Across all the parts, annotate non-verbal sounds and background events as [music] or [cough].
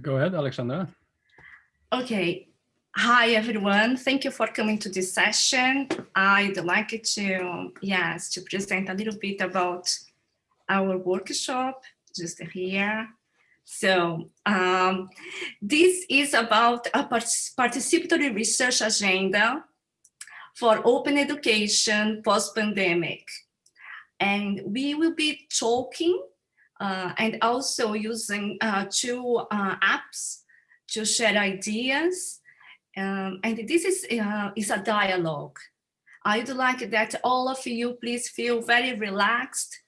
Go ahead, Alexandra. Okay. Hi, everyone. Thank you for coming to this session. I'd like to, yes, to present a little bit about our workshop just here. So um, this is about a participatory research agenda for open education post-pandemic. And we will be talking and also using uh, two uh, apps to share ideas. Um, and this is, uh, is a dialogue. I'd like that all of you please feel very relaxed.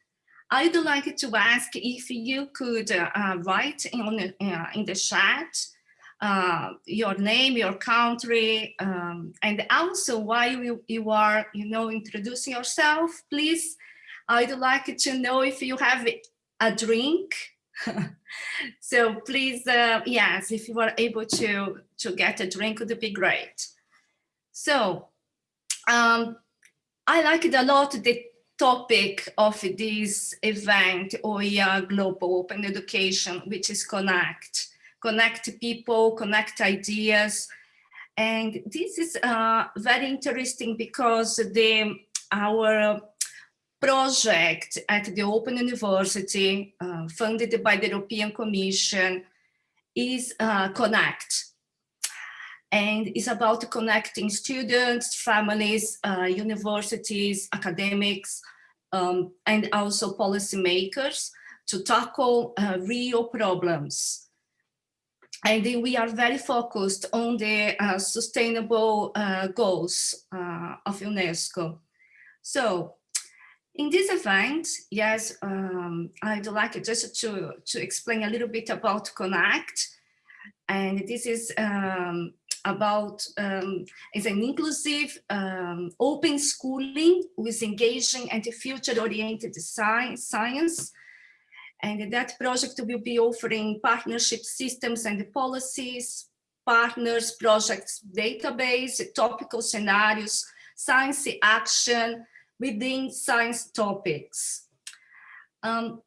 I'd like to ask if you could uh, write in, uh, in the chat uh, your name, your country, um, and also why you, you are, you know, introducing yourself, please. I'd like to know if you have a drink. [laughs] so please, uh, yes, if you are able to, to get a drink would be great. So um, I liked a lot the topic of this event, OER Global Open Education, which is connect, connect people, connect ideas. And this is uh, very interesting because the, our project at the Open University, uh, funded by the European Commission, is uh, Connect. And it's about connecting students, families, uh, universities, academics, um, and also policymakers to tackle uh, real problems. And we are very focused on the uh, sustainable uh, goals of UNESCO. So in this event, yes, um, I'd like just to, to explain a little bit about Connect. And this is um, about, um, it's an inclusive um, open schooling with engaging and future-oriented science. And that project will be offering partnership systems and policies, partners, projects, database, topical scenarios, science action, within science topics. Um,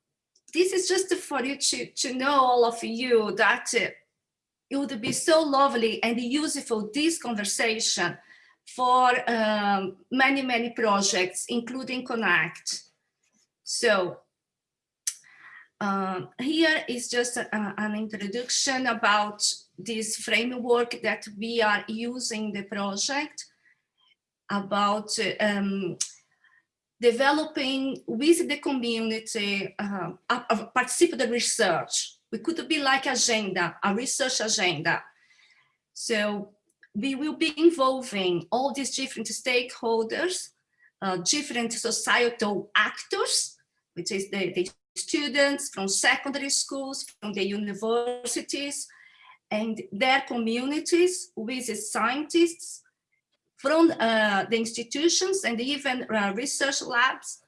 this is just for you to, to know all of you that uh, it would be so lovely and useful this conversation for um, many, many projects, including Connect. So um, here is just a, an introduction about this framework that we are using the project about um, developing with the community uh, a, a research. We could be like agenda, a research agenda. So we will be involving all these different stakeholders, uh, different societal actors, which is the, the students from secondary schools, from the universities, and their communities with the scientists, from uh, the institutions and even uh, research labs,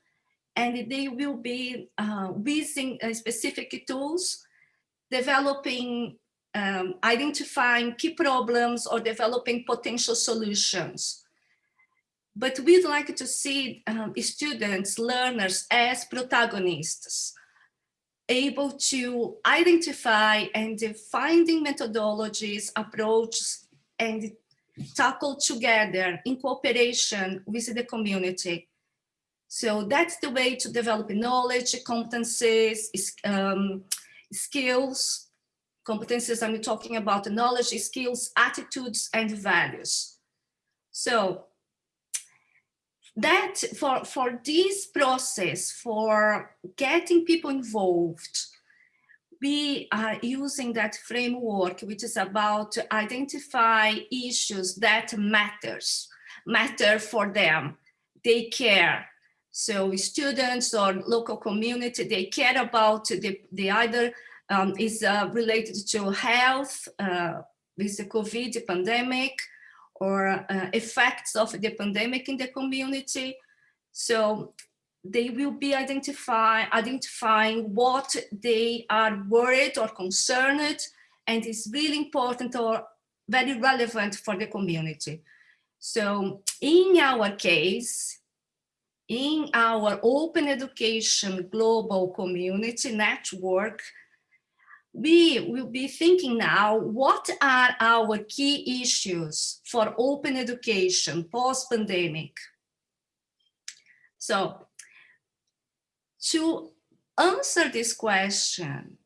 and they will be uh, using specific tools, developing, um, identifying key problems or developing potential solutions. But we'd like to see um, students, learners as protagonists, able to identify and finding methodologies, approaches, and tackle together in cooperation with the community. So that's the way to develop knowledge, competencies, um, skills, competencies I'm talking about the knowledge, skills, attitudes, and values. So that for, for this process, for getting people involved, we are using that framework, which is about to identify issues that matters, matter for them. They care. So students or local community, they care about the, the either um, is uh, related to health uh, with the COVID pandemic or uh, effects of the pandemic in the community. So they will be identify, identifying what they are worried or concerned and is really important or very relevant for the community. So in our case, in our open education global community network, we will be thinking now, what are our key issues for open education post-pandemic? So to answer this question,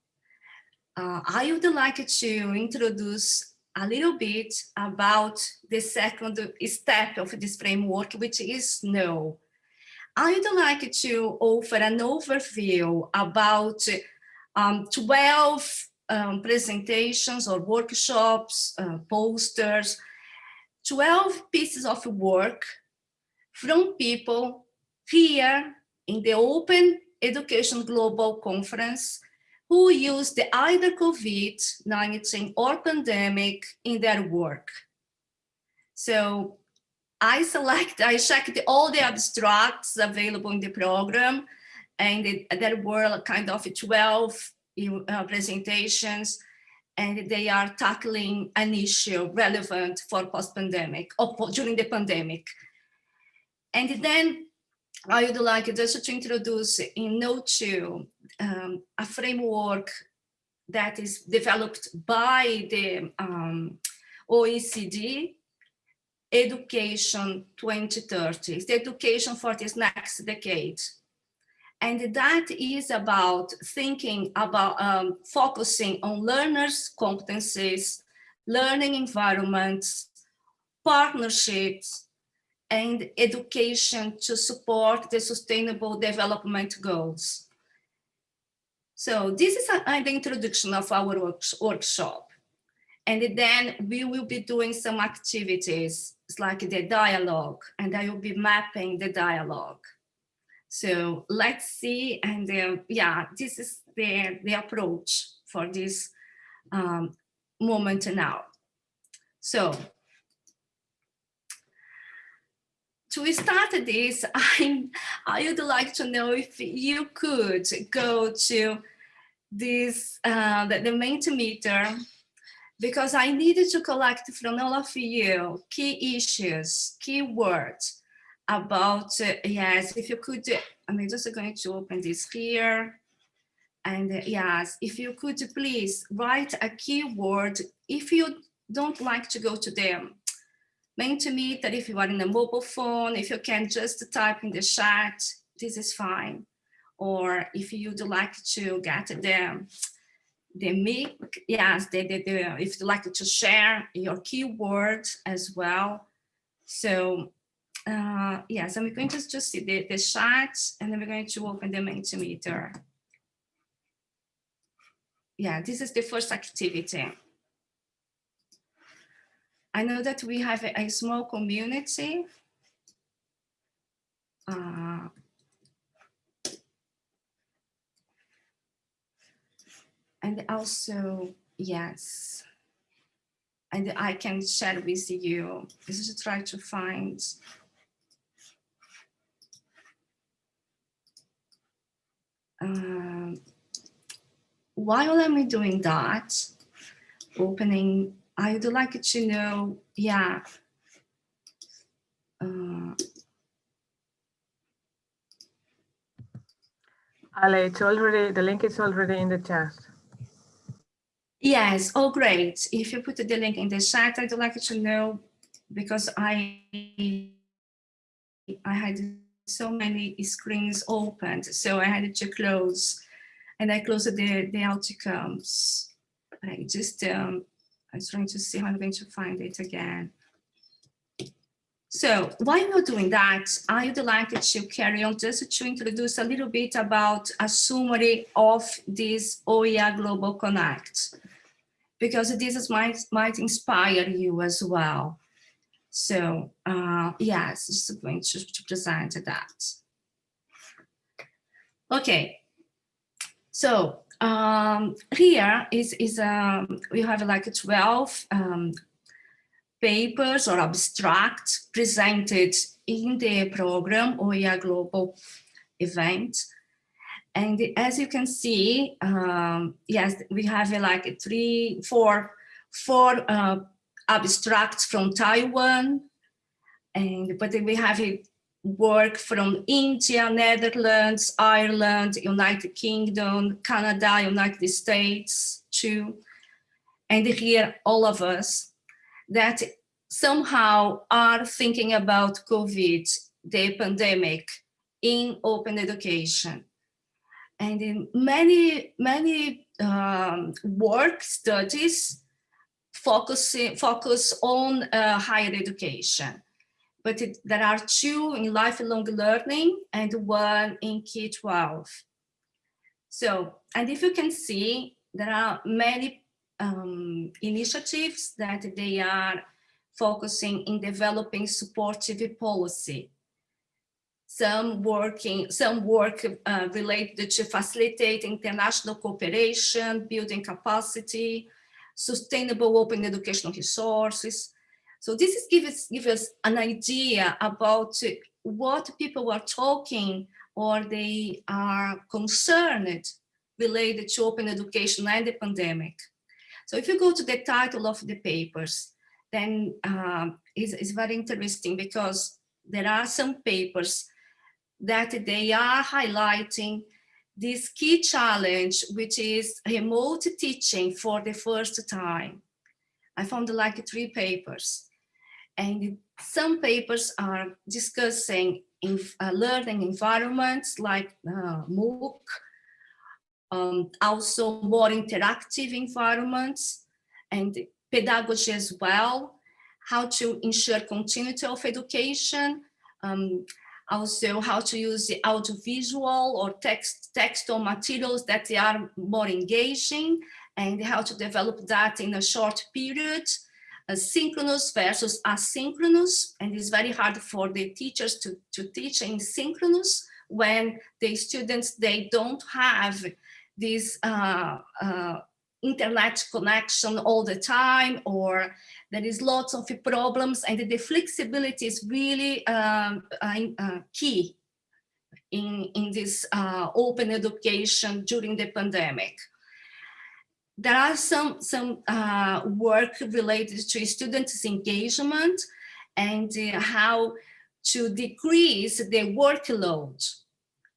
uh, I would like to introduce a little bit about the second step of this framework, which is no. I would like to offer an overview about um, 12 um, presentations or workshops, uh, posters, 12 pieces of work from people here in the Open Education Global Conference who use the either COVID-19 or pandemic in their work. So I select, I checked all the abstracts available in the program and it, there were kind of 12 uh, presentations and they are tackling an issue relevant for post-pandemic or during the pandemic. And then I would like just to introduce in Note 2 um, a framework that is developed by the um, OECD Education 2030, it's the education for this next decade. And that is about thinking about um, focusing on learners' competencies, learning environments, partnerships, and education to support the sustainable development goals. So this is a, the introduction of our work, workshop. And then we will be doing some activities like the dialogue, and I will be mapping the dialogue. So let's see, and uh, yeah, this is the, the approach for this um, moment now. So to start this, [laughs] I, I would like to know if you could go to this, uh, the, the Mentimeter, because I needed to collect from all of you key issues, key words about, uh, yes, if you could, I'm just going to open this here. And uh, yes, if you could please write a keyword, if you don't like to go to the Mentimeter, if you are in a mobile phone, if you can just type in the chat, this is fine. Or if you'd like to get the, the mic, yes, the, the, the, if you'd like to share your keyword as well. So uh, yes, and we're going to just see the, the chat and then we're going to open the Mentimeter. Yeah, this is the first activity. I know that we have a, a small community. Uh, and also, yes, and I can share with you, this is to try to find. Um, while I'm doing that, opening, I would like to know, yeah, uh, Ale, it's already, the link is already in the chat. Yes, oh great. If you put the link in the chat, I'd like to know because I I had so many screens opened, so I had to close, and I closed the the outcomes. I just um, I was trying to see how I'm going to find it again. So while we're doing that, I would like to carry on just to introduce a little bit about a summary of this OER Global Connect, because this might, might inspire you as well. So uh, yes, just going to, to present that. Okay, so um, here is, is um, we have like 12 um, papers or abstracts presented in the program OER Global event. And as you can see, um, yes, we have like three, four, four uh, abstracts from Taiwan, and but we have work from India, Netherlands, Ireland, United Kingdom, Canada, United States, too, and here all of us that somehow are thinking about COVID, the pandemic, in open education. And in many, many um, work studies focus, focus on uh, higher education. But it, there are two in lifelong learning and one in K-12. So, and if you can see, there are many um, initiatives that they are focusing in developing supportive policy. Some working, some work uh, related to facilitate international cooperation, building capacity, sustainable open educational resources. So this is give us, give us an idea about what people are talking or they are concerned related to open education and the pandemic. So if you go to the title of the papers, then uh, it's, it's very interesting because there are some papers that they are highlighting this key challenge, which is remote teaching for the first time. I found like three papers and some papers are discussing in uh, learning environments like uh, MOOC, um, also more interactive environments and pedagogy as well, how to ensure continuity of education, um, also how to use the audiovisual or text textual materials that they are more engaging and how to develop that in a short period synchronous versus asynchronous and it's very hard for the teachers to, to teach in synchronous when the students they don't have this uh, uh, internet connection all the time or there is lots of problems and the flexibility is really um, uh, key in, in this uh, open education during the pandemic. There are some, some uh, work related to students engagement and uh, how to decrease the workload.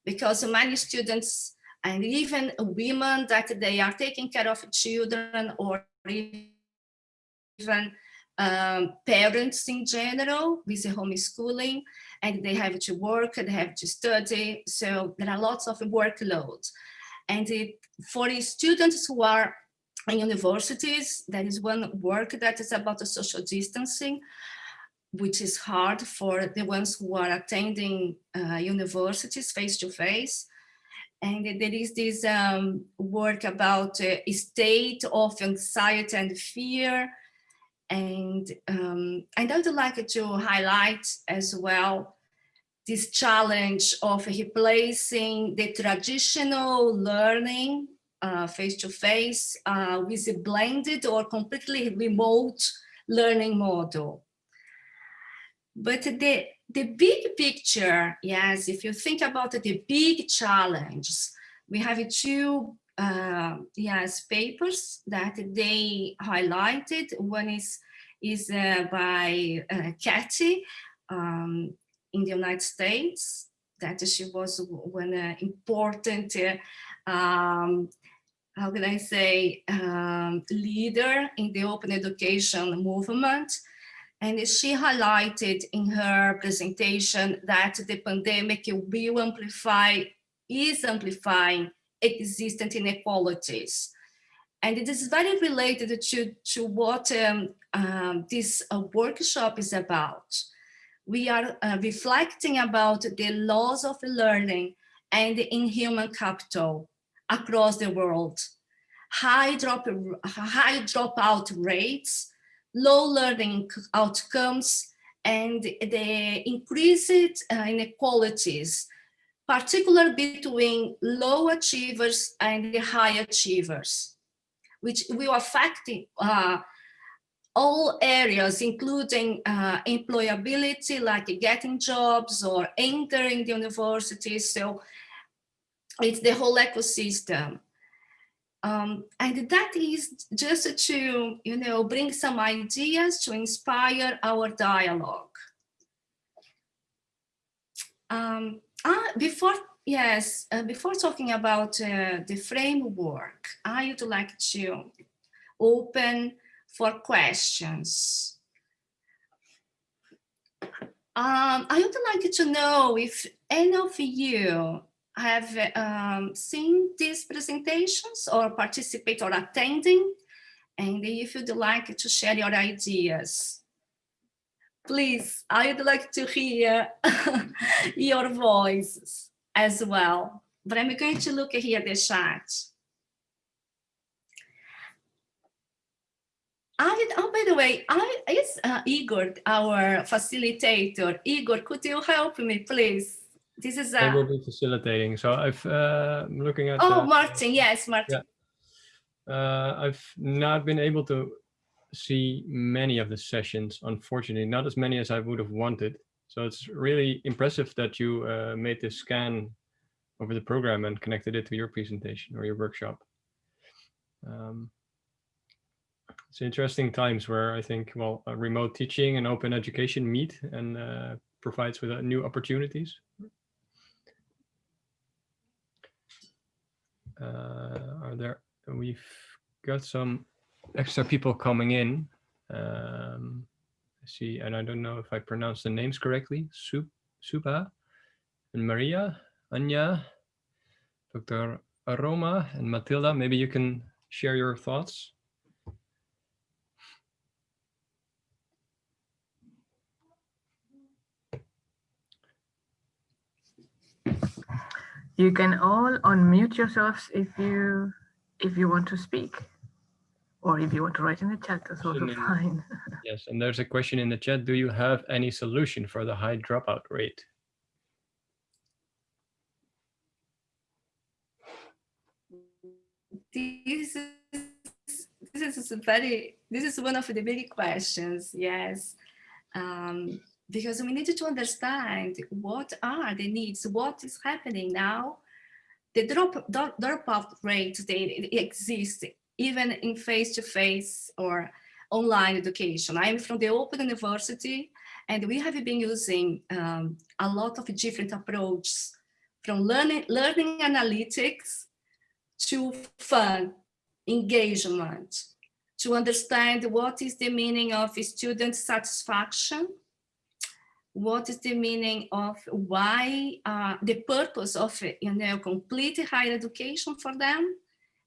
Because many students and even women that they are taking care of children or even um, parents in general with homeschooling and they have to work and they have to study. So there are lots of workloads and it, for students who are in universities there is one work that is about the social distancing which is hard for the ones who are attending uh, universities face to face and there is this um, work about uh, state of anxiety and fear. And, um, and I would like to highlight as well this challenge of replacing the traditional learning uh, -face, to face uh, with a blended or completely remote learning model. But the, the big picture, yes, if you think about the big challenge, we have two uh, yes, papers that they highlighted. One is, is uh, by uh, um, in the United States, that she was one uh, important, uh, um, how can I say, um, leader in the open education movement. And she highlighted in her presentation that the pandemic will amplify, is amplifying existent inequalities. And it is very related to, to what um, um, this uh, workshop is about. We are uh, reflecting about the laws of learning and in human capital across the world. High, drop, high dropout rates, low learning outcomes and the increased uh, inequalities, particularly between low achievers and the high achievers, which will affect uh, all areas, including uh, employability, like getting jobs or entering the university. So it's the whole ecosystem. Um, and that is just to, you know, bring some ideas to inspire our dialogue. Um, uh, before yes, uh, before talking about uh, the framework, I would like to open for questions. Um, I would like to know if any of you have um, seen these presentations or participate or attending, and if you'd like to share your ideas. Please, I would like to hear [laughs] your voices as well. But I'm going to look here the chat. I, oh, by the way, I, is uh, Igor our facilitator? Igor, could you help me, please? This is. I will be facilitating. So I've uh, looking at. Oh, Martin. Yes, Martin. Yeah. Uh, I've not been able to see many of the sessions, unfortunately, not as many as I would have wanted. So it's really impressive that you uh, made this scan over the program and connected it to your presentation or your workshop. Um, it's interesting times where I think, well, remote teaching and open education meet and uh, provides with uh, new opportunities. Are there, we've got some extra people coming in. Um, see, and I don't know if I pronounce the names correctly. Sup, Supa and Maria, Anya, Dr. Aroma and Matilda. Maybe you can share your thoughts. You can all unmute yourselves if you if you want to speak or if you want to write in the chat, that's also [laughs] fine. yes, and there's a question in the chat. Do you have any solution for the high dropout rate? This is, this is very, this is one of the big questions, yes. Um, because we need to understand what are the needs, what is happening now. The drop, drop dropout rates, they exist even in face-to-face -face or online education. I'm from the Open University and we have been using um, a lot of different approaches from learning, learning analytics to fun, engagement, to understand what is the meaning of student satisfaction what is the meaning of why uh, the purpose of you know complete higher education for them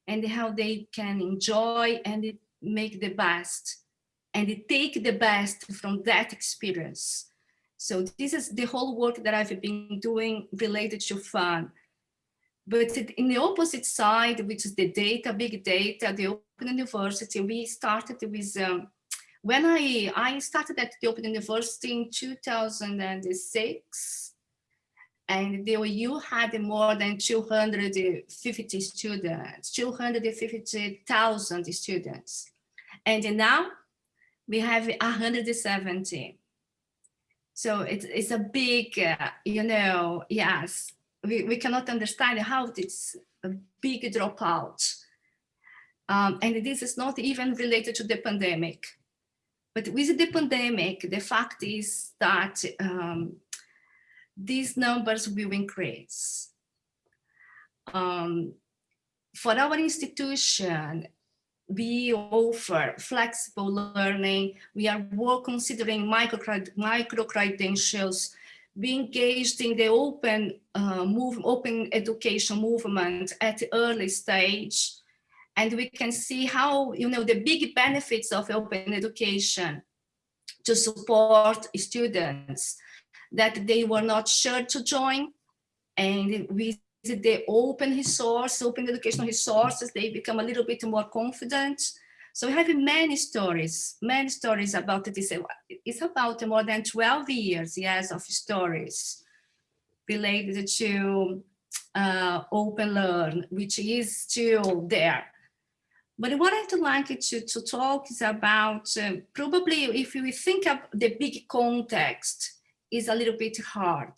and how they can enjoy and make the best and take the best from that experience. So this is the whole work that i've been doing related to fun. But in the opposite side which is the data big data the open university we started with um, when I, I started at the Open University in 2006, and the OU had more than 250 students, 250,000 students. And now we have 170. So it's, it's a big, uh, you know, yes, we, we cannot understand how it's a big dropout. Um, and this is not even related to the pandemic. But with the pandemic, the fact is that um, these numbers will increase. Um, for our institution, we offer flexible learning. We are more considering micro, micro credentials. We engaged in the open uh, move, open education movement at the early stage and we can see how, you know, the big benefits of open education to support students that they were not sure to join. And with the open resource, open educational resources, they become a little bit more confident. So we have many stories, many stories about this. It's about more than 12 years, yes, of stories related to uh, OpenLearn, which is still there. But what I'd like to, to talk is about, uh, probably if we think of the big context is a little bit hard.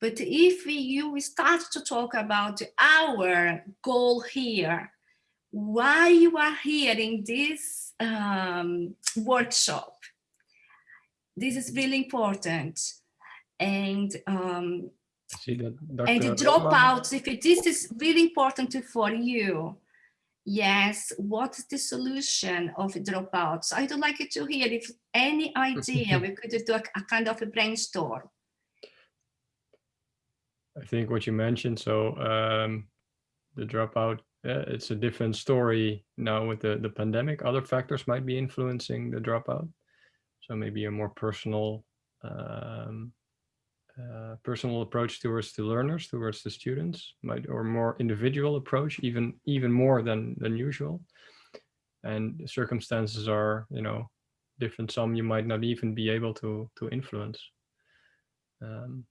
But if we, you start to talk about our goal here, why you are here in this um, workshop, this is really important. And um, see. And the Dr. dropouts, if this is really important for you, yes, what's the solution of dropouts? I'd like you to hear if any idea we could do a, a kind of a brainstorm. I think what you mentioned, so um, the dropout, uh, it's a different story now with the, the pandemic. Other factors might be influencing the dropout. So maybe a more personal, um, uh, personal approach towards the learners, towards the students, might or more individual approach, even even more than than usual. And the circumstances are, you know, different. Some you might not even be able to to influence. Um,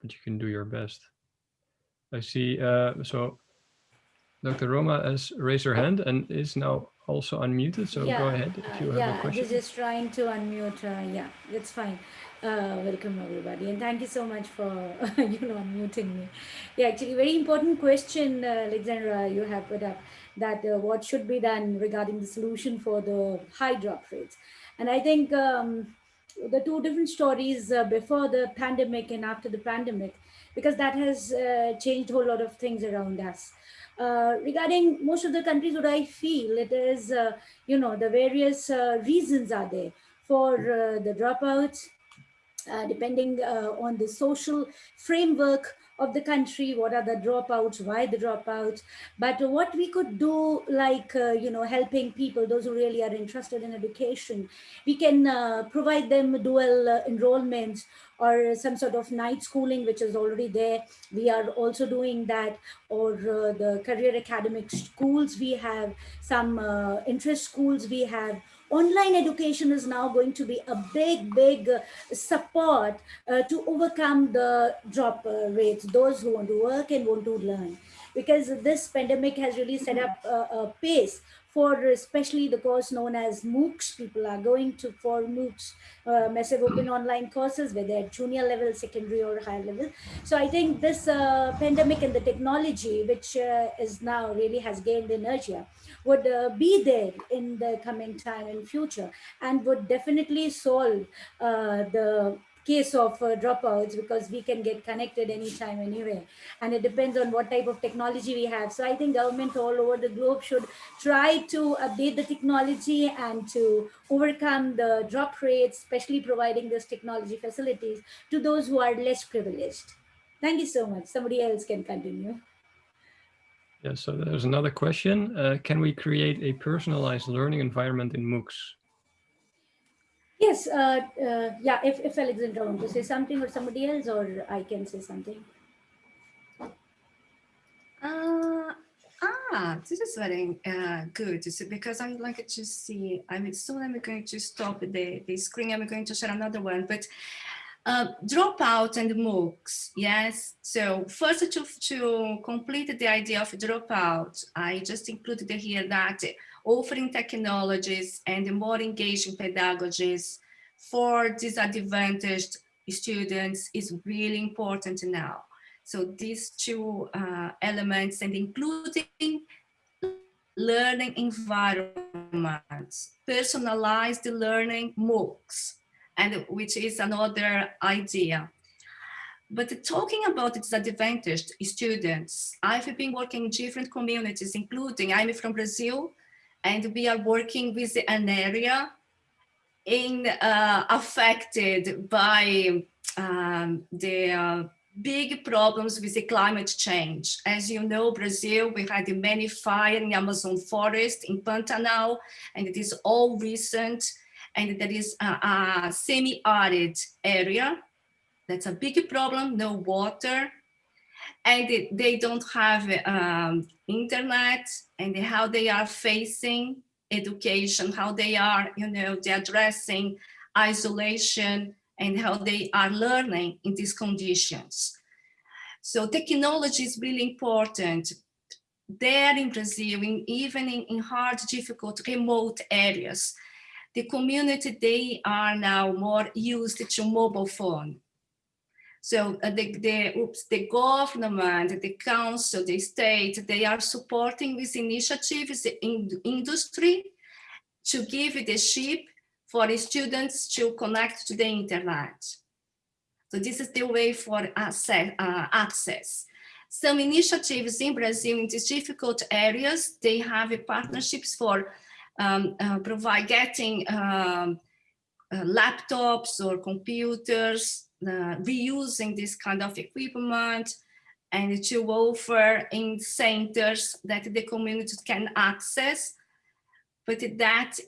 but you can do your best. I see, uh, so Dr. Roma has raised her hand and is now also unmuted, so go ahead if uh, you have a yeah, I question. was just trying to unmute. Uh, yeah, that's fine. Uh, welcome everybody, and thank you so much for [laughs] you know unmuting me. Yeah, actually, very important question, uh, Alexandra, you have put up that uh, what should be done regarding the solution for the high drop rates, and I think um, the two different stories uh, before the pandemic and after the pandemic, because that has uh, changed a whole lot of things around us. Uh, regarding most of the countries, what I feel it is, uh, you know, the various uh, reasons are there for uh, the dropouts, uh, depending on the social framework of the country, what are the dropouts, why the dropouts, but what we could do like, uh, you know, helping people, those who really are interested in education, we can uh, provide them dual uh, enrollments or some sort of night schooling, which is already there. We are also doing that, or uh, the career academic schools we have, some uh, interest schools we have. Online education is now going to be a big, big support uh, to overcome the drop uh, rates, those who want to work and want to learn. Because this pandemic has really set up a pace for especially the course known as MOOCs. People are going to for MOOCs, uh, massive open online courses, whether at junior level, secondary or higher level. So I think this uh, pandemic and the technology, which uh, is now really has gained inertia, would uh, be there in the coming time and future and would definitely solve uh, the case of uh, dropouts because we can get connected anytime anywhere. And it depends on what type of technology we have. So i think government all over the globe should try to update the technology and to overcome the drop rates especially providing those technology facilities to those who are less privileged. Thank you so much. Somebody else can continue. Yeah, so there's another question. Uh, can we create a personalized learning environment in MOOCs? Yes, uh, uh, yeah, if, if Alexandra wants to say something or somebody else, or I can say something. Uh, ah, this is very uh, good so because I would like to see, I mean, soon I'm going to stop the, the screen, I'm going to share another one, but uh, dropout and MOOCs, yes. So first to, to complete the idea of dropout, I just included here that offering technologies and more engaging pedagogies for disadvantaged students is really important now. So these two uh, elements and including learning environments, personalized learning MOOCs, and which is another idea. But talking about disadvantaged students, I've been working in different communities, including I'm from Brazil, and we are working with an area in uh, affected by um, the uh, big problems with the climate change. As you know, Brazil, we had many fire in Amazon forest, in Pantanal, and it is all recent. And there is a, a semi-arid area. That's a big problem, no water. And they, don't have um, internet and how they are facing education, how they are, you know, they're addressing isolation and how they are learning in these conditions. So technology is really important there in Brazil, in, even in, in hard, difficult, remote areas. The community, they are now more used to mobile phone. So uh, the, the, oops, the government, the council, the state, they are supporting these initiatives in industry to give the chip for students to connect to the internet. So this is the way for access. Uh, access. Some initiatives in Brazil in these difficult areas, they have partnerships for um, uh, provide getting um, uh, laptops or computers, uh, reusing this kind of equipment, and to offer in centers that the community can access. But that,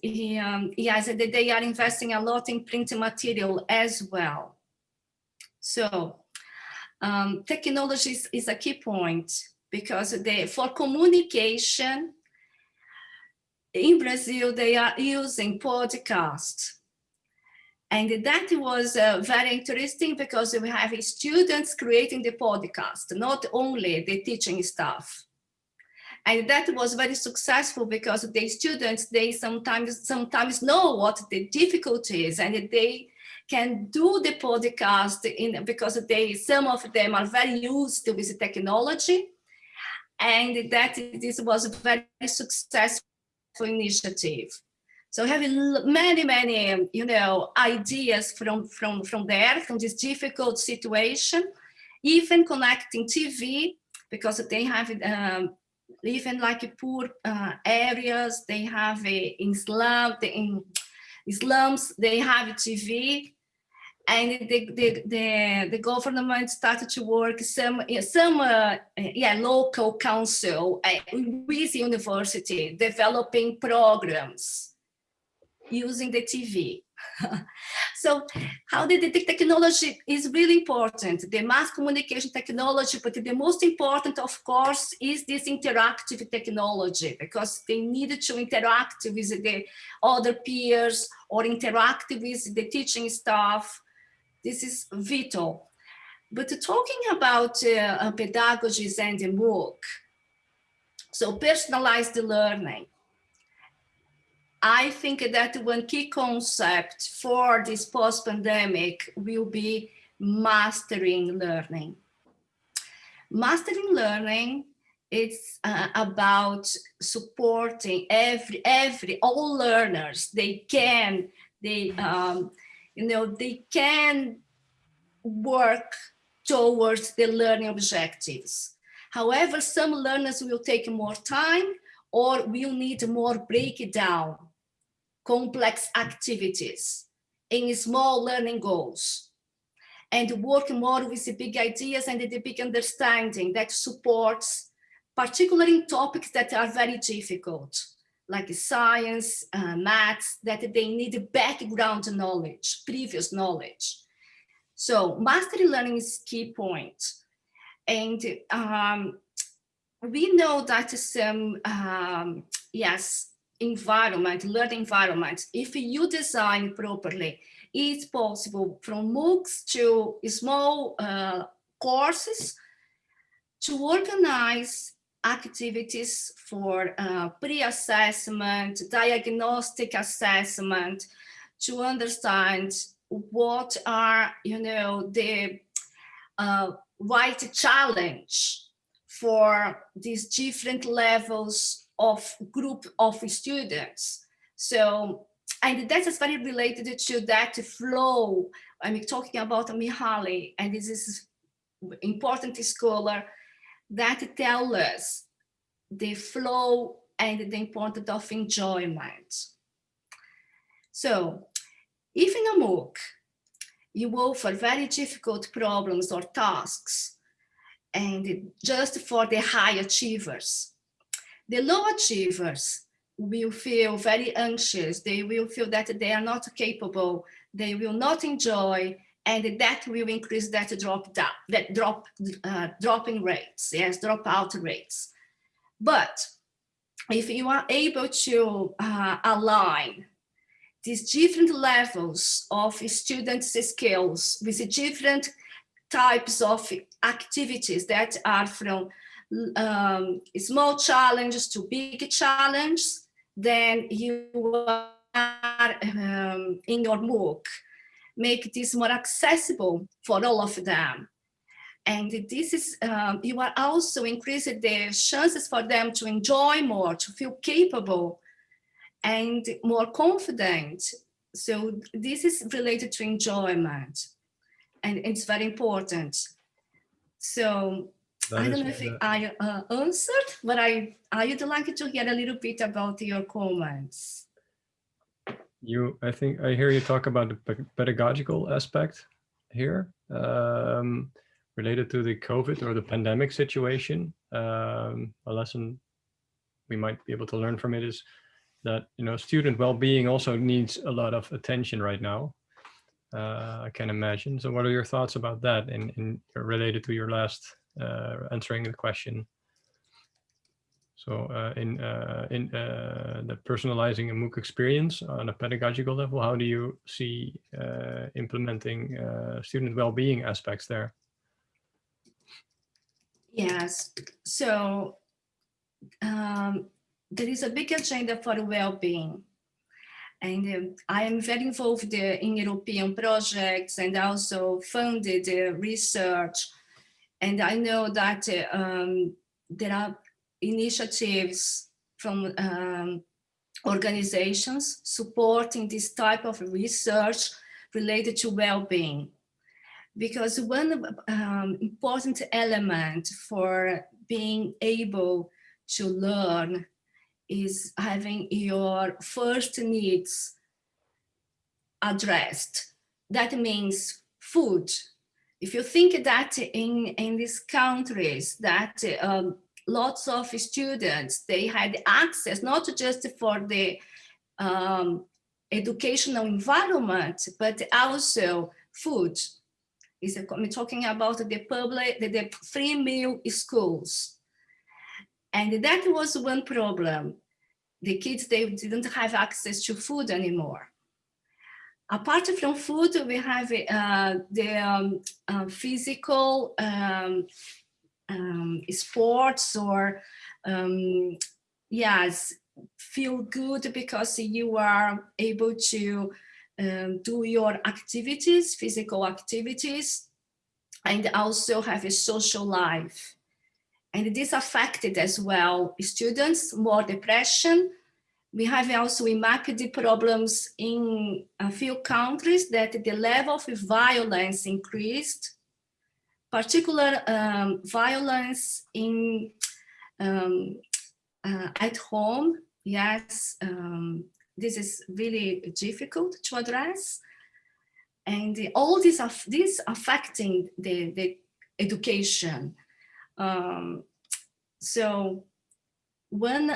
um, yes, they are investing a lot in print material as well. So um, technology is, a key point because they, for communication, in Brazil, they are using podcast and that was uh, very interesting because we have students creating the podcast, not only the teaching staff. And that was very successful because the students, they sometimes sometimes know what the difficulty is and they can do the podcast in because they some of them are very used to with technology and that this was a very successful initiative. So having many, many, you know, ideas from, from, from there, from this difficult situation, even connecting TV, because they have um, even like poor uh, areas, they have a, in slum, in slums, they have TV, and the, the, the, the government started to work some, some uh, yeah, local council uh, with university developing programs using the TV. [laughs] so how did the technology is really important, the mass communication technology, but the most important, of course, is this interactive technology because they needed to interact with the other peers or interact with the teaching staff. This is vital. But talking about uh, pedagogies and the MOOC, so personalized learning, I think that one key concept for this post-pandemic will be mastering learning. Mastering learning it's uh, about supporting every every all learners. They can they um, you know they can work towards the learning objectives. However some learners will take more time or will need more breakdown complex activities in small learning goals and work more with the big ideas and the big understanding that supports particularly topics that are very difficult like science, uh, maths, that they need background knowledge, previous knowledge. So mastery learning is key point. And um, we know that some, um, yes, environment, learning environment, if you design properly, it's possible from MOOCs to small uh, courses to organize activities for uh, pre-assessment, diagnostic assessment, to understand what are, you know, the uh, right challenge for these different levels of group of students. So, and that is very related to that flow. I'm talking about Mihaly, and this is important scholar that tell us the flow and the importance of enjoyment. So, if in a MOOC, you offer very difficult problems or tasks, and just for the high achievers, the low achievers will feel very anxious. They will feel that they are not capable. They will not enjoy, and that will increase that drop down, that drop uh, dropping rates, yes, dropout rates. But if you are able to uh, align these different levels of students' skills with different types of activities that are from um, small challenges to big challenges, then you are um, in your MOOC, make this more accessible for all of them. And this is, um, you are also increasing the chances for them to enjoy more, to feel capable and more confident. So this is related to enjoyment. and it's very important. So That I don't know if I uh, answered, but I, I would like to hear a little bit about your comments. You, I think I hear you talk about the pedagogical aspect here, um, related to the COVID or the pandemic situation. Um, a lesson we might be able to learn from it is that, you know, student well-being also needs a lot of attention right now. Uh, I can imagine. So what are your thoughts about that in, in related to your last answering the question? So uh, in uh, in uh, the personalizing a MOOC experience on a pedagogical level, how do you see uh, implementing uh, student well-being aspects there? Yes, so um, there is a big agenda for well-being. And um, I am very involved uh, in European projects and also funded uh, research. And I know that um, there are initiatives from um, organizations supporting this type of research related to well-being. Because one um, important element for being able to learn is having your first needs addressed. That means food. If you think that in, in these countries that um, lots of students, they had access not just for the um, educational environment, but also food. Is I'm talking about the public, the, the free meal schools. And that was one problem. The kids, they didn't have access to food anymore. Apart from food, we have uh, the um, uh, physical um, um, sports or um, yes, feel good because you are able to um, do your activities, physical activities, and also have a social life. And this affected as well students, more depression. We have also the problems in a few countries that the level of violence increased, particular um, violence in um, uh, at home. Yes, um, this is really difficult to address. And the, all these are this affecting the, the education. Um, so one,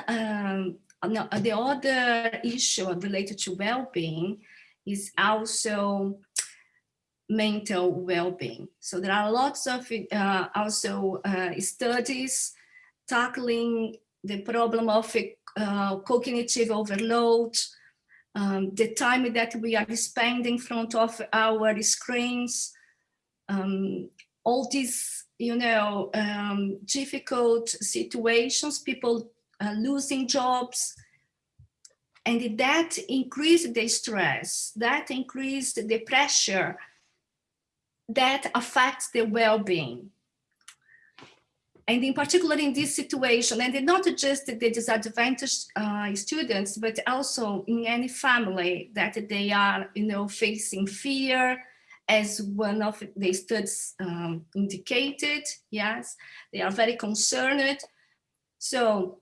um, no, the other issue related to well-being is also mental well-being. So there are lots of uh, also uh, studies tackling the problem of uh, cognitive overload, um, the time that we are spending in front of our screens, um, all these, you know, um, difficult situations, people uh, losing jobs, and that increased the stress, that increased the pressure, that affects the well-being and in particular in this situation, and not just the disadvantaged uh, students, but also in any family that they are, you know, facing fear, as one of the studies um, indicated, yes, they are very concerned. So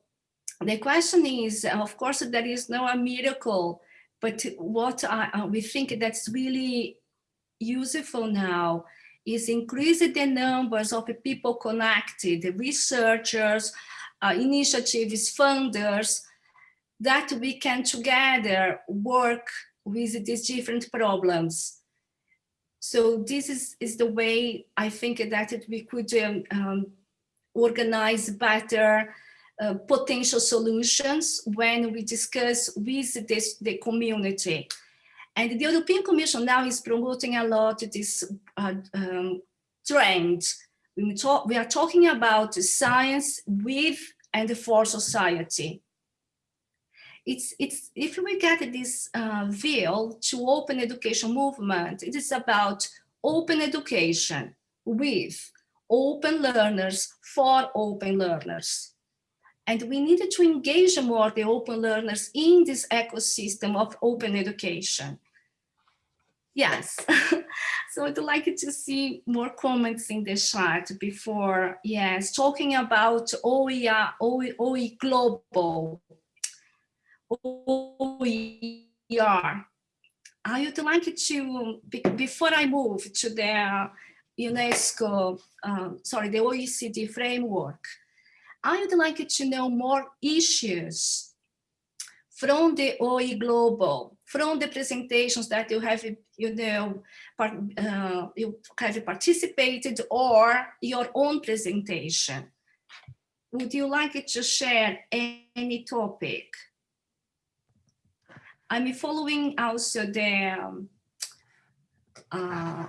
the question is, of course, there is no a miracle, but what I, uh, we think that's really useful now is increasing the numbers of people connected, researchers, uh, initiatives, funders, that we can together work with these different problems. So this is, is the way I think that it, we could um, um, organize better uh, potential solutions when we discuss with this, the community. And the European Commission now is promoting a lot this uh, um, trend. We, talk, we are talking about science with and for society. It's, it's, if we get this uh, view to open education movement, it is about open education with open learners for open learners. And we needed to engage more the open learners in this ecosystem of open education Yes. [laughs] so I'd like to see more comments in the chat before, yes, talking about OER, OE, OE Global, OER. I would like to, before I move to the UNESCO, uh, sorry, the OECD framework, I would like to know more issues from the OE Global, from the presentations that you have, you know, part, uh, you have participated or your own presentation. Would you like to share any topic? I'm following also the, um, uh,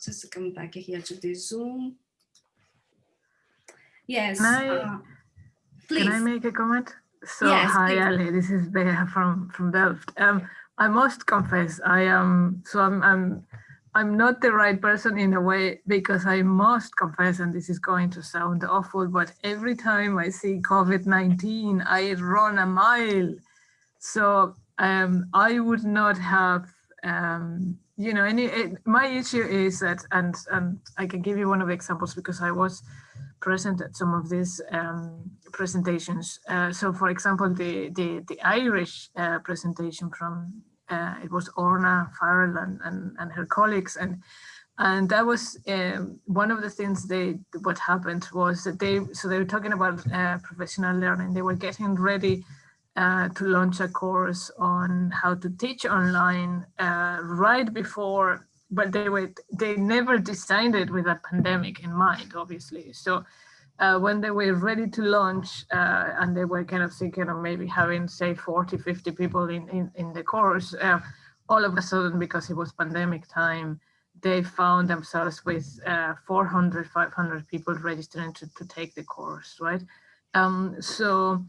just come back here to the Zoom. Yes, Can I, uh, please. can I make a comment? So Yes, hi please. Ali, this is Bea from from Delft. Um, I must confess, I am so I'm I'm I'm not the right person in a way because I must confess, and this is going to sound awful, but every time I see COVID-19, I run a mile. So um, I would not have, um, you know, any. It, my issue is that, and and I can give you one of the examples because I was present at some of these um, presentations. Uh, so, for example, the the, the Irish uh, presentation from uh, it was Orna Farrell and, and, and her colleagues, and and that was um, one of the things they what happened was that they so they were talking about uh, professional learning. They were getting ready. Uh, to launch a course on how to teach online uh, right before but they were they never designed it with a pandemic in mind obviously. So uh, when they were ready to launch uh, and they were kind of thinking of maybe having say 40 50 people in in, in the course uh, all of a sudden because it was pandemic time they found themselves with uh, 400 500 people registering to, to take the course right? Um, so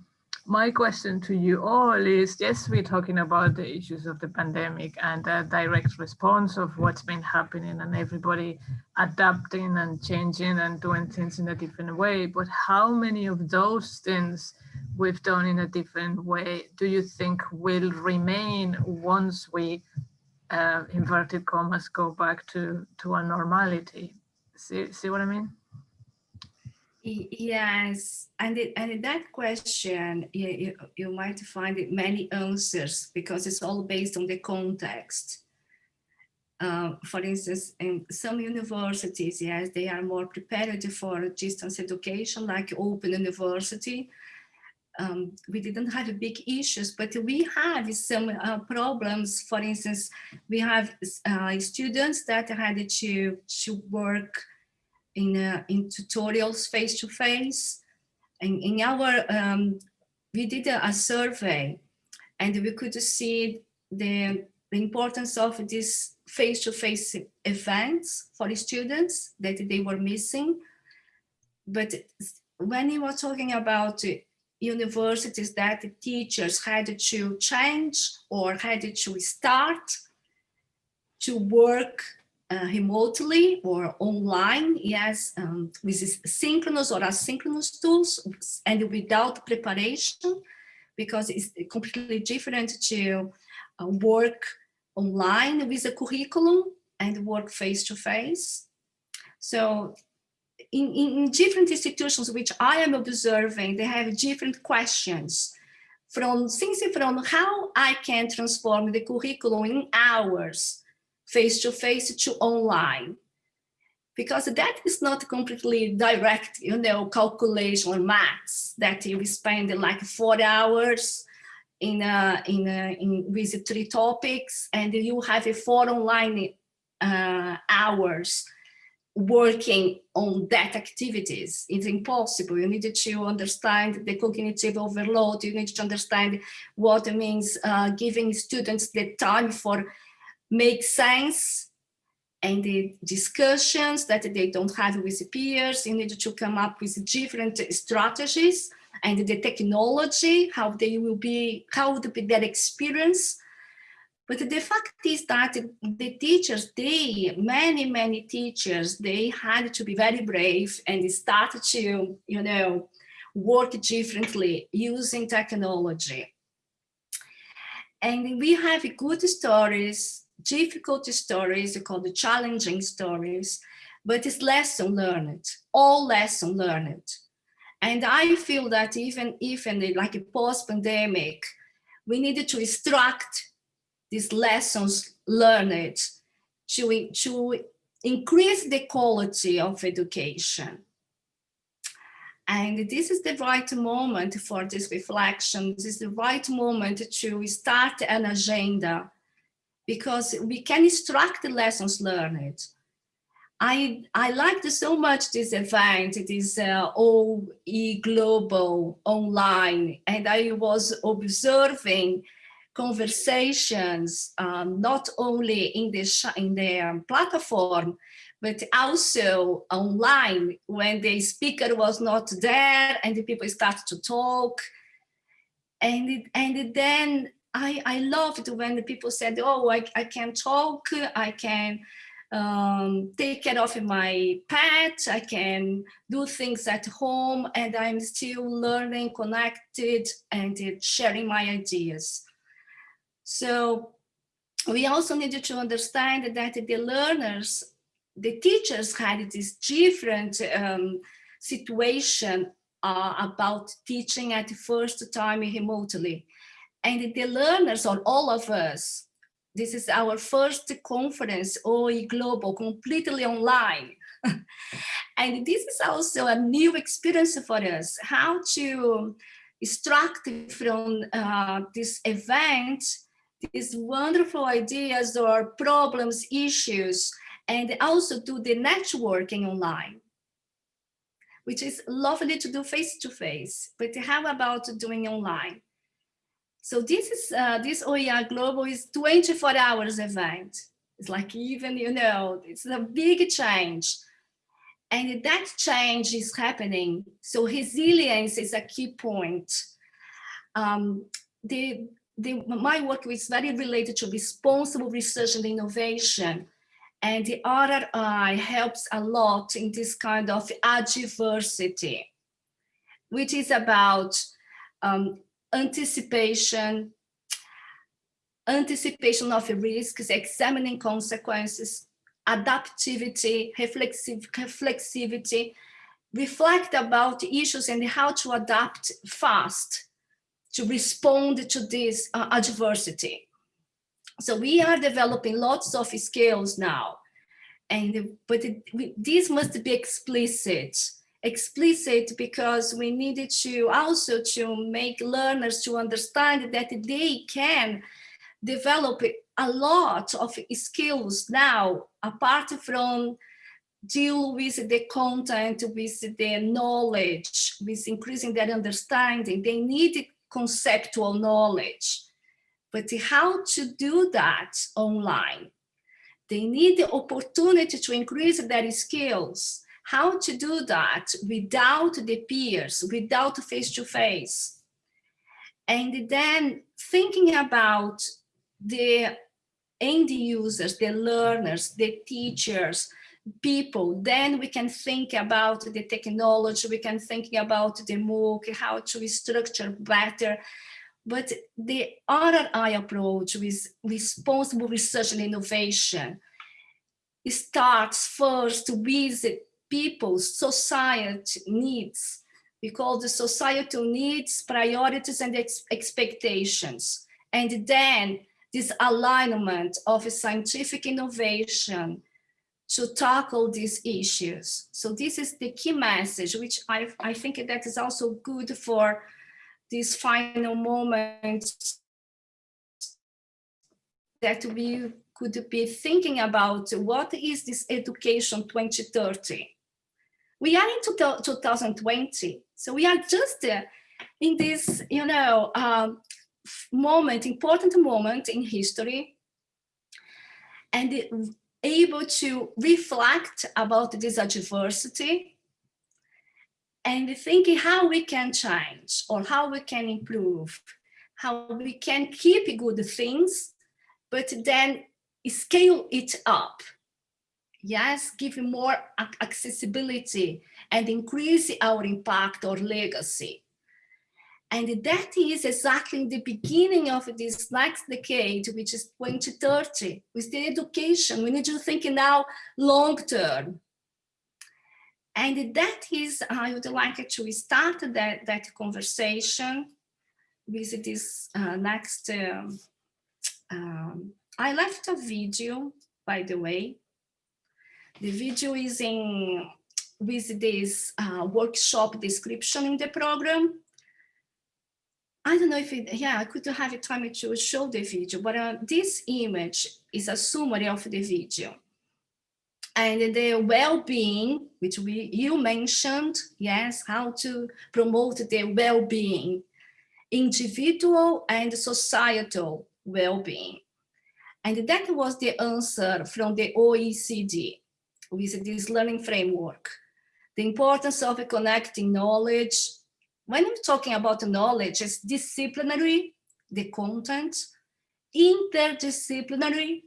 my question to you all is, yes, we're talking about the issues of the pandemic and a direct response of what's been happening and everybody adapting and changing and doing things in a different way. But how many of those things we've done in a different way do you think will remain once we, uh, inverted commas, go back to, to a normality? See, see what I mean? Yes, and it, and that question, you, you, you might find many answers because it's all based on the context. Uh, for instance, in some universities, yes, they are more prepared for distance education, like Open University. Um, we didn't have big issues, but we have some uh, problems. For instance, we have uh, students that had to, to work in, uh, in tutorials face to face. And in our, um, we did a, a, survey and we could see the, the importance of these face to face events for the students that they were missing. But when you were talking about universities that the teachers had to change or had to start to work uh, remotely or online, yes, um, with synchronous or asynchronous tools and without preparation, because it's completely different to uh, work online with a curriculum and work face-to-face. So in, in different institutions which I am observing, they have different questions from things from how I can transform the curriculum in hours face-to-face -to, online because that is not completely direct, you know, calculation or maths that you spend like four hours in a, in, a, in with three topics and you have a four online uh, hours working on that activities. It's impossible. You need to understand the cognitive overload. You need to understand what it means uh, giving students the time for make sense and the discussions that they don't have with peers. You need to come up with different strategies and the technology, how they will be, how would be their experience. But the fact is that the teachers, they, many, many teachers, they had to be very brave and start to, you know, work differently using technology. And we have good stories difficult stories they call the challenging stories, but it's lesson learned, all lesson learned. And I feel that even if like a post-pandemic, we needed to extract these lessons learned to, to increase the quality of education. And this is the right moment for this reflection. This is the right moment to start an agenda because we can extract the lessons learned. I, I liked so much this event, this uh, OE Global online, and I was observing conversations, um, not only in the, in the um, platform, but also online when the speaker was not there and the people started to talk. And, it, and then I, I loved when the people said, oh, I, I can talk, I can um, take care of my pet, I can do things at home, and I'm still learning, connected, and sharing my ideas. So we also needed to understand that the learners, the teachers had this different um, situation uh, about teaching at the first time remotely. And the learners, or all of us, this is our first conference, OE Global, completely online. [laughs] and this is also a new experience for us, how to extract from uh, this event these wonderful ideas or problems, issues, and also do the networking online, which is lovely to do face-to-face, -face, but how about doing online? So this is uh, this OER Global is 24 hours event. It's like even, you know, it's a big change. And that change is happening. So resilience is a key point. Um, the, the, my work is very related to responsible research and innovation. And the RRI helps a lot in this kind of adversity, which is about um, anticipation, anticipation of risks, examining consequences, adaptivity, reflexive, reflexivity, reflect about issues and how to adapt fast to respond to this uh, adversity. So we are developing lots of skills now, and but it, we, this must be explicit explicit because we needed to also to make learners to understand that they can develop a lot of skills now apart from deal with the content with the knowledge with increasing their understanding. They need conceptual knowledge. But how to do that online? They need the opportunity to increase their skills how to do that without the peers, without face-to-face. -face. And then thinking about the end users, the learners, the teachers, people, then we can think about the technology, we can think about the MOOC, how to structure better. But the RRI approach with responsible research and innovation starts first with people's society needs. We call the societal needs, priorities, and ex expectations. And then this alignment of scientific innovation to tackle these issues. So this is the key message, which I, I think that is also good for this final moment that we could be thinking about what is this education 2030 we are in 2020, so we are just uh, in this, you know, uh, moment, important moment in history, and able to reflect about this adversity and thinking how we can change or how we can improve, how we can keep good things, but then scale it up yes, give more accessibility and increase our impact or legacy. And that is exactly the beginning of this next decade, which is 2030. With the education, we need to think now long term. And that is, I would like to start that, that conversation with this uh, next, um, um, I left a video, by the way. The video is in with this uh, workshop description in the program. I don't know if it, yeah, I could have time to show the video, but uh, this image is a summary of the video. And the well-being, which we you mentioned, yes, how to promote the well-being, individual and societal well-being. And that was the answer from the OECD with this learning framework. The importance of connecting knowledge. When I'm talking about knowledge, it's disciplinary, the content, interdisciplinary,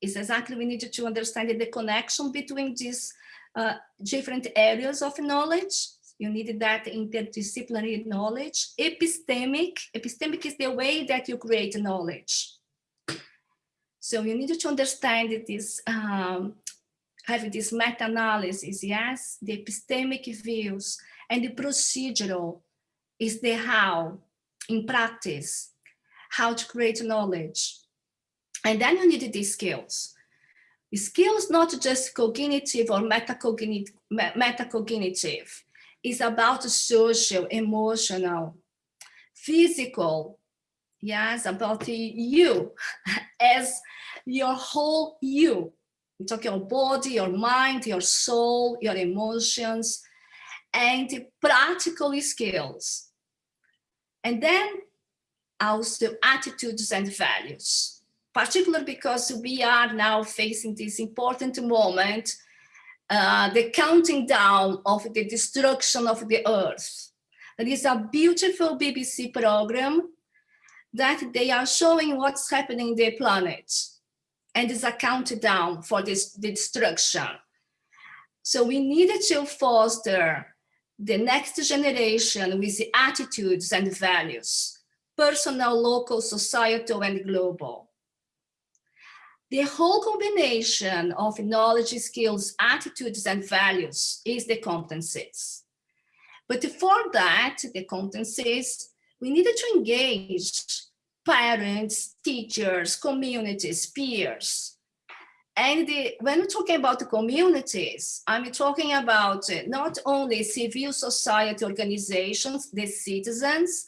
is exactly we need to understand the connection between these uh, different areas of knowledge. You need that interdisciplinary knowledge. Epistemic, epistemic is the way that you create knowledge. So you need to understand this, um, have this meta-analysis, yes, the epistemic views, and the procedural is the how, in practice, how to create knowledge. And then you need these skills. Skills not just cognitive or metacognitive, metacognitive. It's about social, emotional, physical, yes, about you [laughs] as your whole you. You talk your body, your mind, your soul, your emotions, and practical skills. And then also attitudes and values particularly because we are now facing this important moment, uh, the counting down of the destruction of the earth. There is a beautiful BBC program that they are showing what's happening in the planet and it's a countdown for this destruction. So we needed to foster the next generation with the attitudes and values, personal, local, societal, and global the whole combination of knowledge, skills, attitudes, and values is the competencies. But for that, the competencies, we needed to engage parents, teachers, communities, peers. And the, when we're talking about the communities, I'm talking about uh, not only civil society organizations, the citizens,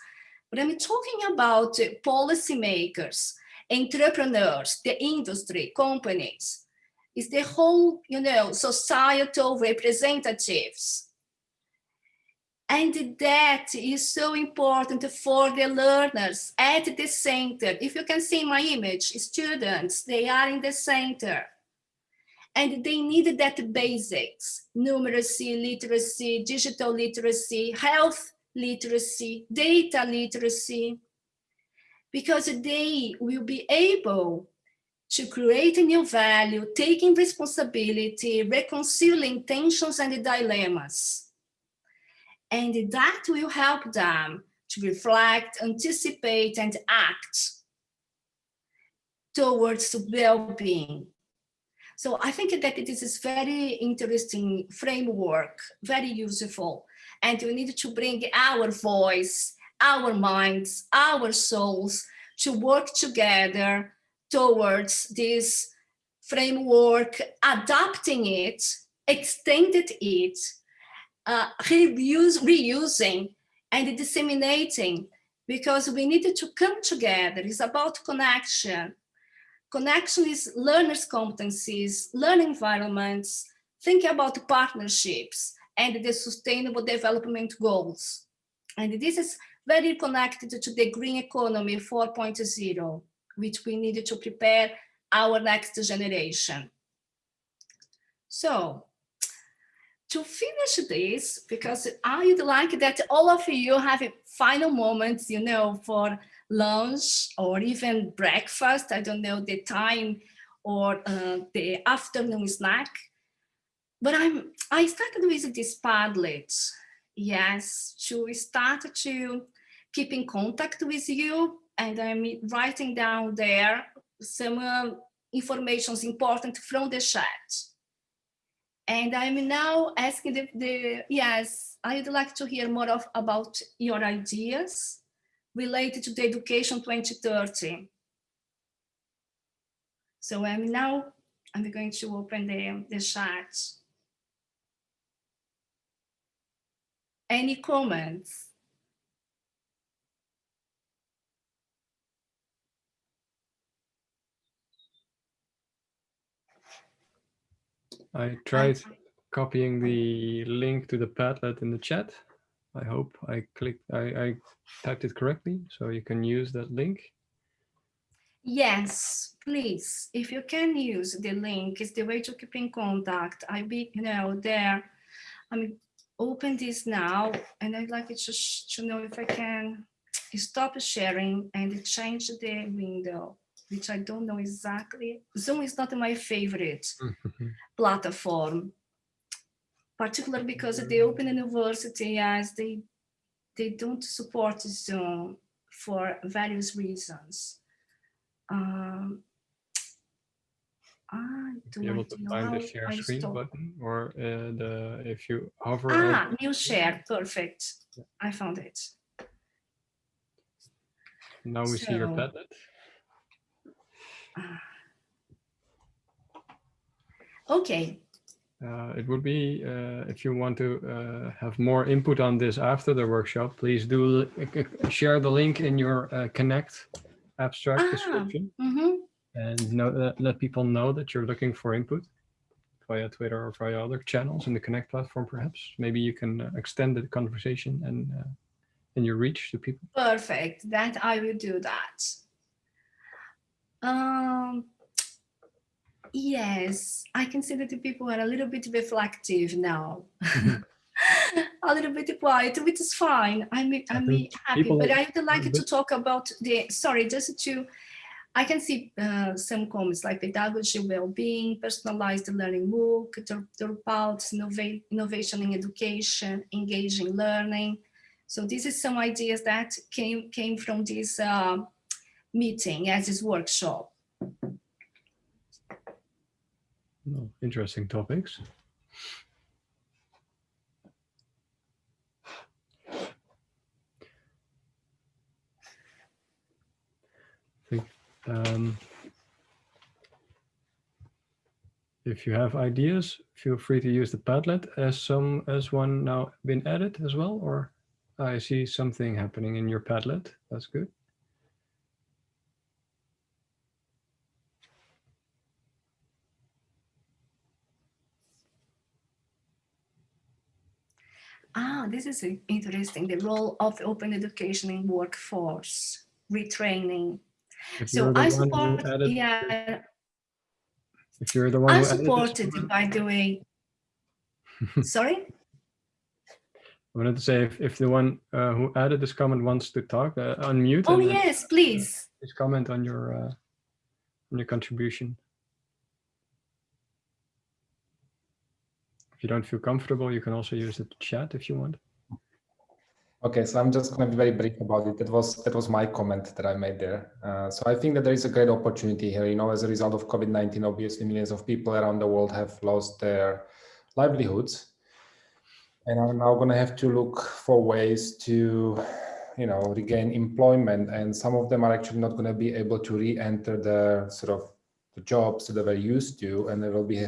but I'm talking about uh, policymakers, entrepreneurs, the industry, companies, is the whole, you know, societal representatives. And that is so important for the learners at the center. If you can see my image, students, they are in the center. And they need that basics, numeracy, literacy, digital literacy, health literacy, data literacy, because they will be able to create a new value, taking responsibility, reconciling tensions and dilemmas. And that will help them to reflect, anticipate, and act towards well-being. So I think that this is very interesting framework, very useful, and we need to bring our voice our minds, our souls to work together towards this framework, adapting it, extended it, uh, reuse, reusing and disseminating because we needed to come together. It's about connection. Connection is learners' competencies, learning environments, thinking about partnerships and the sustainable development goals. And this is very connected to the green economy 4.0, which we needed to prepare our next generation. So to finish this, because I'd like that all of you have a final moments, you know, for lunch or even breakfast, I don't know the time or uh, the afternoon snack. But I'm, I started with this Padlet yes, to start to keep in contact with you and I'm writing down there some uh, informations important from the chat. And I'm now asking the, the, yes, I'd like to hear more of about your ideas related to the education 2030. So I'm now, I'm going to open the, the chat. Any comments? I tried copying the link to the Padlet in the chat. I hope I clicked, I, I typed it correctly, so you can use that link. Yes, please. If you can use the link, it's the way to keep in contact. I be, you know, there. I mean, open this now, and I'd like it to, to know if I can stop sharing and change the window, which I don't know exactly. Zoom is not my favorite platform, particularly because the Open University, as they they don't support Zoom for various reasons. Um, I Be able to find the share screen stop. button or uh, the if you hover Ah, over- new share, perfect. Yeah. I found it. now we see your so- Padlet. Okay, Uh, it would be, uh, if you want to uh, have more input on this after the workshop, please do uh, share the link in your uh, Connect abstract Ah. description mhm. and know, uh, let people know that you're looking for input via Twitter or via other channels in the Connect platform, perhaps. Maybe you can extend the conversation and, uh, and your reach to people. perfect. That I will do that. Um, yes, I can see that the people are a little bit reflective now. [laughs] A little bit quiet, which is fine. I'm, I'm happy, but I would like to talk about the, sorry, just to, I can see uh, some comments like pedagogy, well-being, personalized learning MOOC, Dr- Drupal, innova- innovation in education, engaging learning. So this is some ideas that came, came from this uh, meeting as this workshop. No, interesting topics. I think um, if you have ideas, feel free to use the Padlet as some as one now been added as well, or I see something happening in your Padlet. That's good. Ah, this is uh, interesting, the role of open education in workforce, retraining. If So I support, added- yeah, If you're the one I supported, by the way. [laughs] Sorry? I wanted to say if, if the one uh, who added this comment wants to talk, uh, unmute Oh, yes, please. please comment on your uh, on your contribution. If you don't feel comfortable, you can also use the chat if you want. Okay, so I'm just going to be very brief about it. That was that was my comment that I made there. Uh, so I think that there is a great opportunity here. You know, as a result of COVID-19, obviously millions of people around the world have lost their livelihoods, and are now going to have to look for ways to, you know, regain employment. And some of them are actually not going to be able to re-enter the sort of the jobs that they were used to, and they will be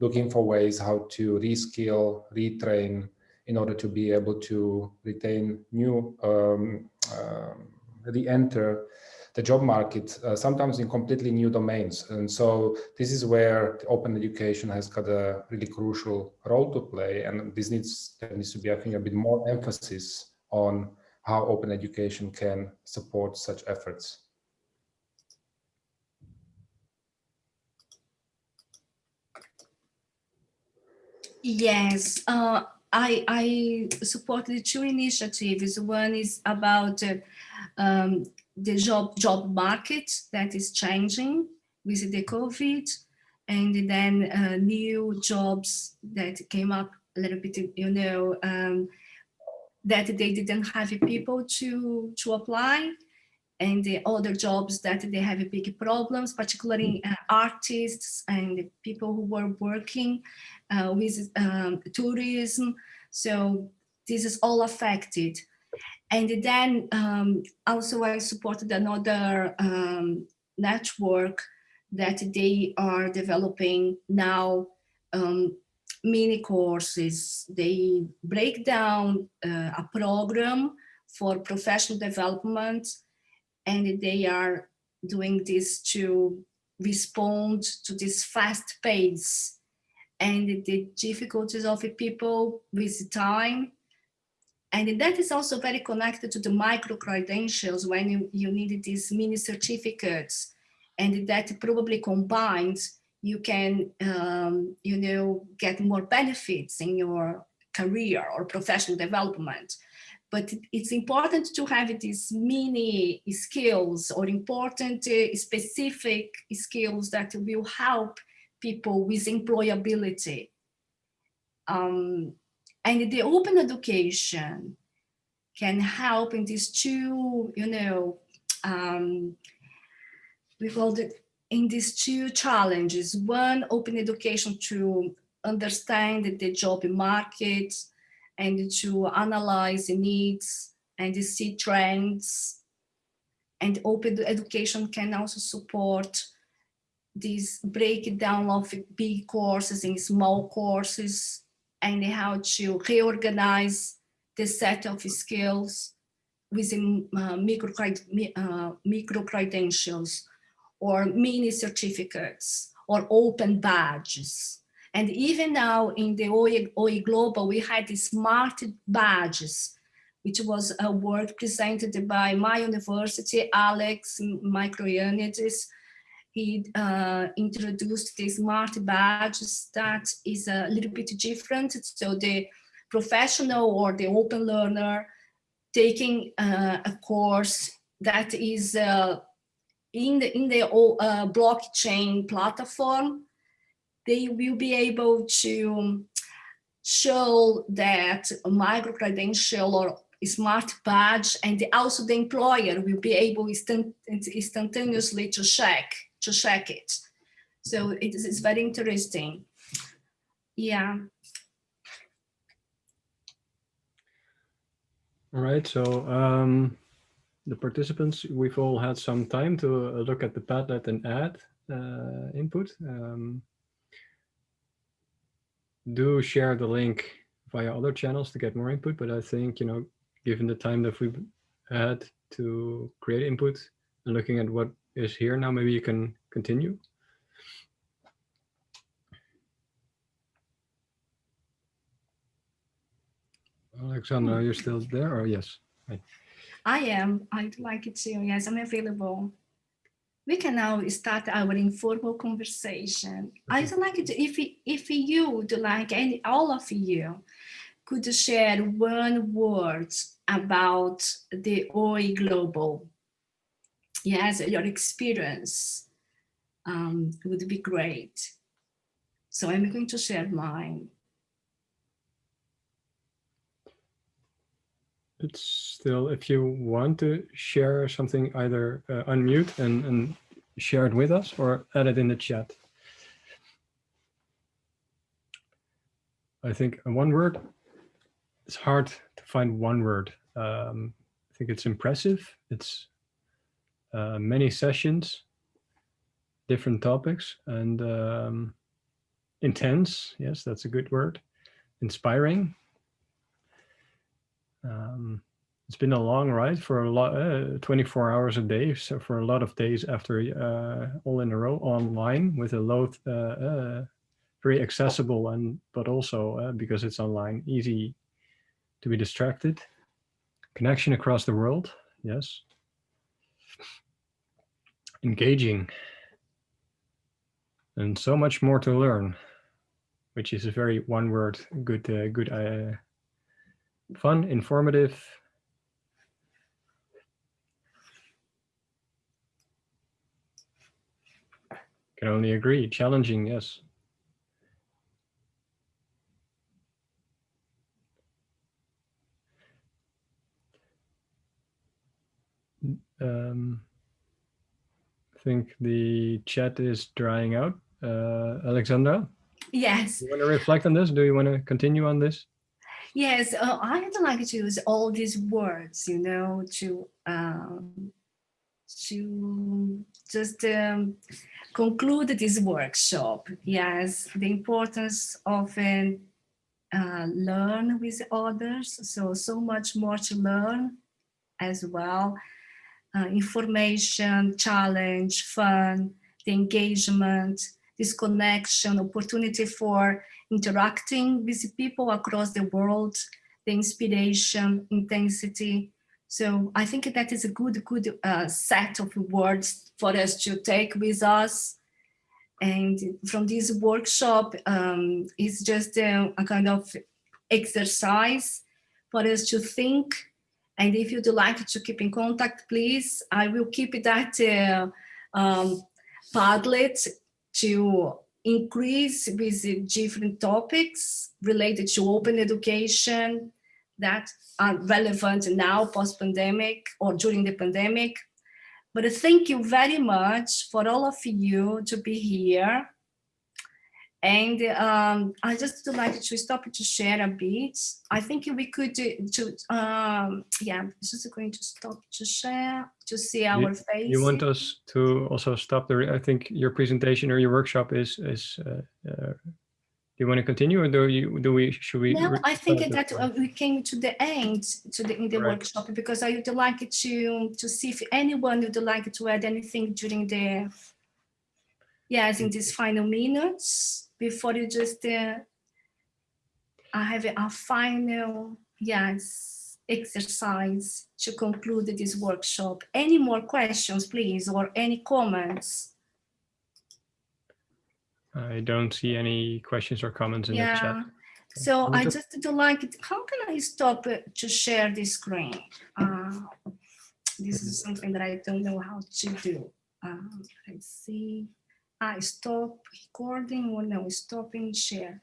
looking for ways how to reskill, retrain, in order to be able to retain new, um, um, re-enter the job market, uh, sometimes in completely new domains. And so this is where open education has got a really crucial role to play. And this needs, there needs to be, I think, a bit more emphasis on how open education can support such efforts. Yes, uh, I, I support the two initiatives. One is about uh, um, the job job market that is changing with the COVID, and then uh, new jobs that came up a little bit, you know, um, that they didn't have people to, to apply and the other jobs that they have big problems, particularly uh, artists and people who were working uh, with um, tourism. So this is all affected. And then um, also I supported another um, network that they are developing now um, mini courses. They break down uh, a program for professional development and they are doing this to respond to this fast pace and the difficulties of the people with time. And that is also very connected to the micro credentials when you, you need these mini certificates and that probably combined you can, um, you know, get more benefits in your career or professional development. But it's important to have these mini skills or important uh, specific skills that will help people with employability. Um, and the open education can help in these two, you know, um, we call it in these two challenges. One, open education to understand the job market and to analyze the needs and see trends. And open education can also support this breakdown of big courses in small courses and how to reorganize the set of skills within uh, micro, uh, micro credentials or mini certificates or open badges. And even now in the OE, OE Global, we had the smart badges, which was a work presented by my university, Alex Mikroyannidis. He uh, introduced the smart badges that is a little bit different. So the professional or the open learner taking uh, a course that is uh, in the in the uh, blockchain platform, they will be able to show that micro credential or smart badge and also the employer will be able instant, instantaneously to check to check it. So it is very interesting. Yeah. All right so um the participants, we've all had some time to uh, look at the Padlet and add uh, input. Um, do share the link via other channels to get more input, but I think, you know, given the time that we've had to create input and looking at what is here now, maybe you can continue. Alexandra, you're still there or yes? I am. I'd like it to. Yes, I'm available. We can now start our informal conversation. I'd like to, if if you would like, any all of you, could share one word about the OE Global. Yes, your experience um, would be great. So I'm going to share mine. It's still, if you want to share something, either uh, unmute and, and share it with us or add it in the chat. I think one word, it's hard to find one word. Um, I think it's impressive. It's uh, many sessions, different topics and um, intense. Yes, that's a good word. Inspiring, um, it's been a long ride for a lot, uh, 24 hours a day. So for a lot of days after uh, all in a row online with a load, uh, uh very accessible and, but also uh, because it's online, easy to be distracted. Connection across the world. Yes. Engaging. And so much more to learn, which is a very one word, good, uh, good fun, informative. Can only agree, challenging, yes. um, I think the chat is drying out. Uh, Alexandra, Yes, you want to reflect on this? Do you want to continue on this? Yes. Uh, I'd like to use all these words, you know, to um, to just um, conclude this workshop. Yes, the importance of um, uh, learn with others. So so much more to learn as well. Uh, information, challenge, fun, the engagement, this connection, opportunity for interacting with people across the world, the inspiration, intensity. So I think that is a good, good uh, set of words for us to take with us. And from this workshop, um, it's just a, a kind of exercise for us to think. And if you'd like to keep in contact, please, I will keep that uh, um, Padlet to increase with different topics related to open education that are relevant now post-pandemic or during the pandemic. But thank you very much for all of you to be here. And um, I just would like to stop to share a bit. I think we could do, to, um, yeah, just going to stop to share to see our face. You want us to also stop there? I think your presentation or your workshop is, is, uh, uh, do you want to continue or do you, do we, should we? No, I think that uh, we came to the end to the in the Right. workshop because I would like to to see if anyone would like to add anything during the yes in these final minutes before you just uh, I have a, final yes exercise to conclude this workshop. Any more questions, please, or any comments? I don't see any questions or comments in the chat. Yeah. So I just do like it. How can I stop to share the screen? Uh, this is something that I don't know how to do. Um, let's see. I stop recording or no, stopping share.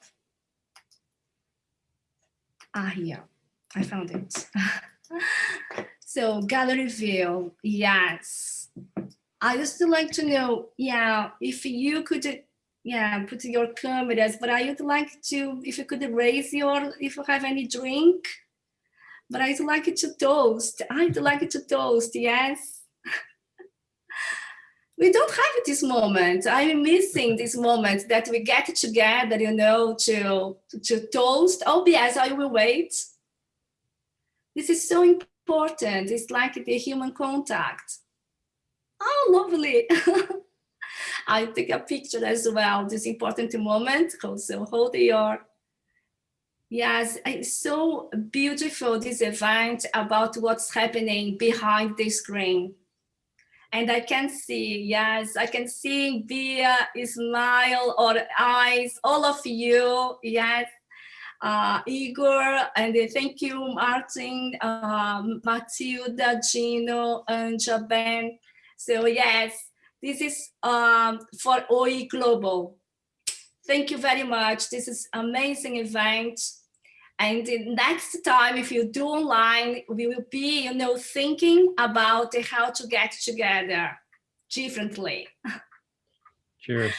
Ah, yeah, I found it. [laughs] so gallery view, yes. I just like to know, yeah, if you could yeah, put your cameras, but I would like to, if you could raise your, if you have any drink, but I'd like it to toast. I'd like it to toast, yes. We don't have this moment. I'm missing this moment that we get together, you know, to, to toast. Oh, yes, I will wait. This is so important. It's like the human contact. Oh, lovely. [laughs] I take a picture as well, this important moment. Also hold your, yes, it's so beautiful, this event about what's happening behind the screen. And I can see, yes, I can see via smile or eyes, all of you, yes. Uh, Igor, and thank you, Martin, um, Matilda, Gino, and Ben. So yes, this is um, for OE Global. Thank you very much. This is amazing event. And next time, if you do online, we will be, you know, thinking about how to get together differently. Cheers.